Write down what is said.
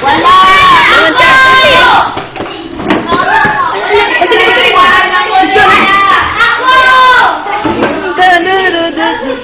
Wala! Ayun, Char. Ako! Da, da, da, da.